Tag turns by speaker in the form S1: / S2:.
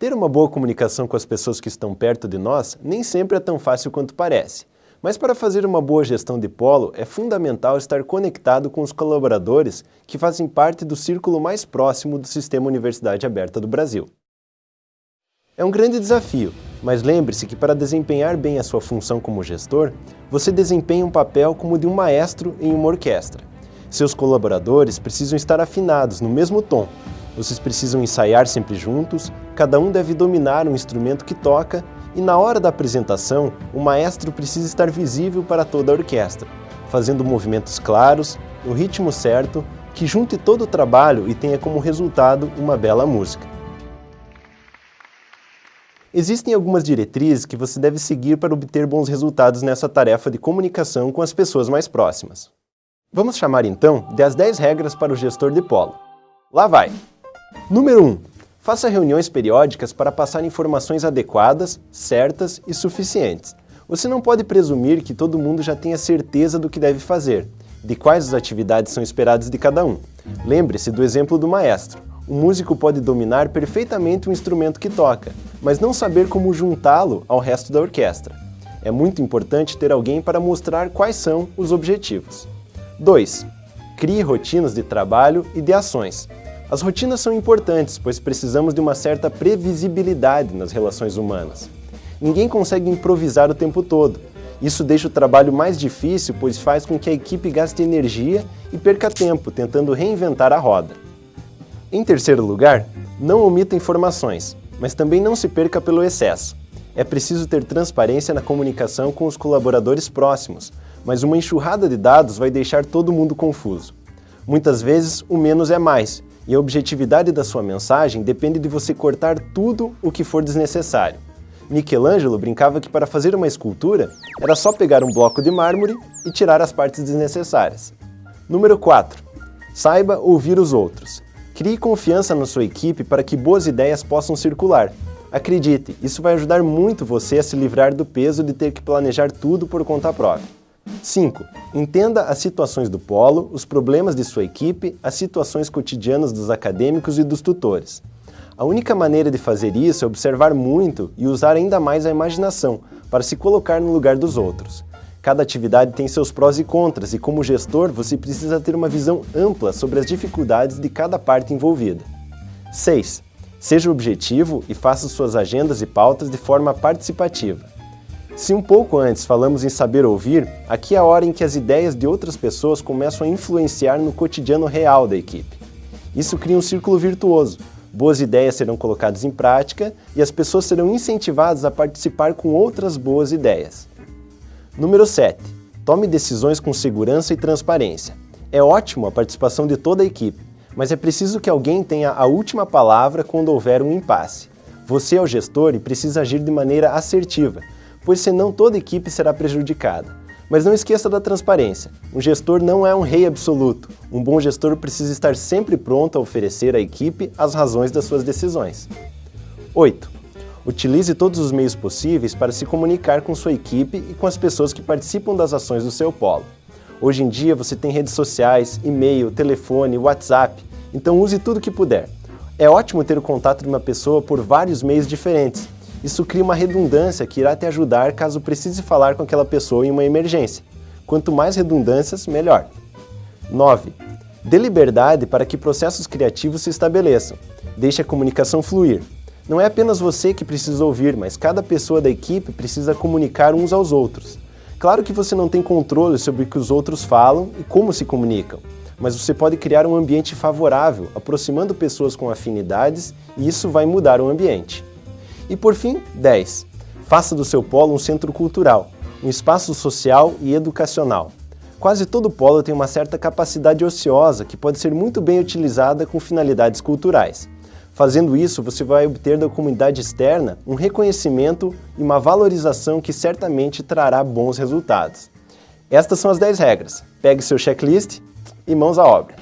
S1: Ter uma boa comunicação com as pessoas que estão perto de nós nem sempre é tão fácil quanto parece. Mas para fazer uma boa gestão de polo, é fundamental estar conectado com os colaboradores que fazem parte do círculo mais próximo do Sistema Universidade Aberta do Brasil. É um grande desafio, mas lembre-se que para desempenhar bem a sua função como gestor, você desempenha um papel como de um maestro em uma orquestra. Seus colaboradores precisam estar afinados no mesmo tom, vocês precisam ensaiar sempre juntos, cada um deve dominar um instrumento que toca e na hora da apresentação, o maestro precisa estar visível para toda a orquestra, fazendo movimentos claros, no ritmo certo, que junte todo o trabalho e tenha como resultado uma bela música. Existem algumas diretrizes que você deve seguir para obter bons resultados nessa tarefa de comunicação com as pessoas mais próximas. Vamos chamar então de as 10 regras para o gestor de polo. Lá vai! Número 1. Faça reuniões periódicas para passar informações adequadas, certas e suficientes. Você não pode presumir que todo mundo já tenha certeza do que deve fazer, de quais as atividades são esperadas de cada um. Lembre-se do exemplo do maestro. O músico pode dominar perfeitamente o instrumento que toca, mas não saber como juntá-lo ao resto da orquestra. É muito importante ter alguém para mostrar quais são os objetivos. 2. Crie rotinas de trabalho e de ações. As rotinas são importantes, pois precisamos de uma certa previsibilidade nas relações humanas. Ninguém consegue improvisar o tempo todo. Isso deixa o trabalho mais difícil, pois faz com que a equipe gaste energia e perca tempo tentando reinventar a roda. Em terceiro lugar, não omita informações, mas também não se perca pelo excesso. É preciso ter transparência na comunicação com os colaboradores próximos, mas uma enxurrada de dados vai deixar todo mundo confuso. Muitas vezes, o menos é mais, e a objetividade da sua mensagem depende de você cortar tudo o que for desnecessário. Michelangelo brincava que para fazer uma escultura era só pegar um bloco de mármore e tirar as partes desnecessárias. Número 4. Saiba ouvir os outros. Crie confiança na sua equipe para que boas ideias possam circular. Acredite, isso vai ajudar muito você a se livrar do peso de ter que planejar tudo por conta própria. 5. Entenda as situações do polo, os problemas de sua equipe, as situações cotidianas dos acadêmicos e dos tutores. A única maneira de fazer isso é observar muito e usar ainda mais a imaginação para se colocar no lugar dos outros. Cada atividade tem seus prós e contras e como gestor você precisa ter uma visão ampla sobre as dificuldades de cada parte envolvida. 6. Seja objetivo e faça suas agendas e pautas de forma participativa. Se um pouco antes falamos em saber ouvir, aqui é a hora em que as ideias de outras pessoas começam a influenciar no cotidiano real da equipe. Isso cria um círculo virtuoso. Boas ideias serão colocadas em prática e as pessoas serão incentivadas a participar com outras boas ideias. Número 7. Tome decisões com segurança e transparência. É ótimo a participação de toda a equipe, mas é preciso que alguém tenha a última palavra quando houver um impasse. Você é o gestor e precisa agir de maneira assertiva, pois senão toda equipe será prejudicada. Mas não esqueça da transparência. Um gestor não é um rei absoluto. Um bom gestor precisa estar sempre pronto a oferecer à equipe as razões das suas decisões. 8. Utilize todos os meios possíveis para se comunicar com sua equipe e com as pessoas que participam das ações do seu polo. Hoje em dia você tem redes sociais, e-mail, telefone, WhatsApp, então use tudo que puder. É ótimo ter o contato de uma pessoa por vários meios diferentes, isso cria uma redundância que irá te ajudar caso precise falar com aquela pessoa em uma emergência. Quanto mais redundâncias, melhor. 9. Dê liberdade para que processos criativos se estabeleçam. Deixe a comunicação fluir. Não é apenas você que precisa ouvir, mas cada pessoa da equipe precisa comunicar uns aos outros. Claro que você não tem controle sobre o que os outros falam e como se comunicam, mas você pode criar um ambiente favorável, aproximando pessoas com afinidades e isso vai mudar o ambiente. E por fim, 10. Faça do seu polo um centro cultural, um espaço social e educacional. Quase todo polo tem uma certa capacidade ociosa que pode ser muito bem utilizada com finalidades culturais. Fazendo isso, você vai obter da comunidade externa um reconhecimento e uma valorização que certamente trará bons resultados. Estas são as 10 regras. Pegue seu checklist e mãos à obra.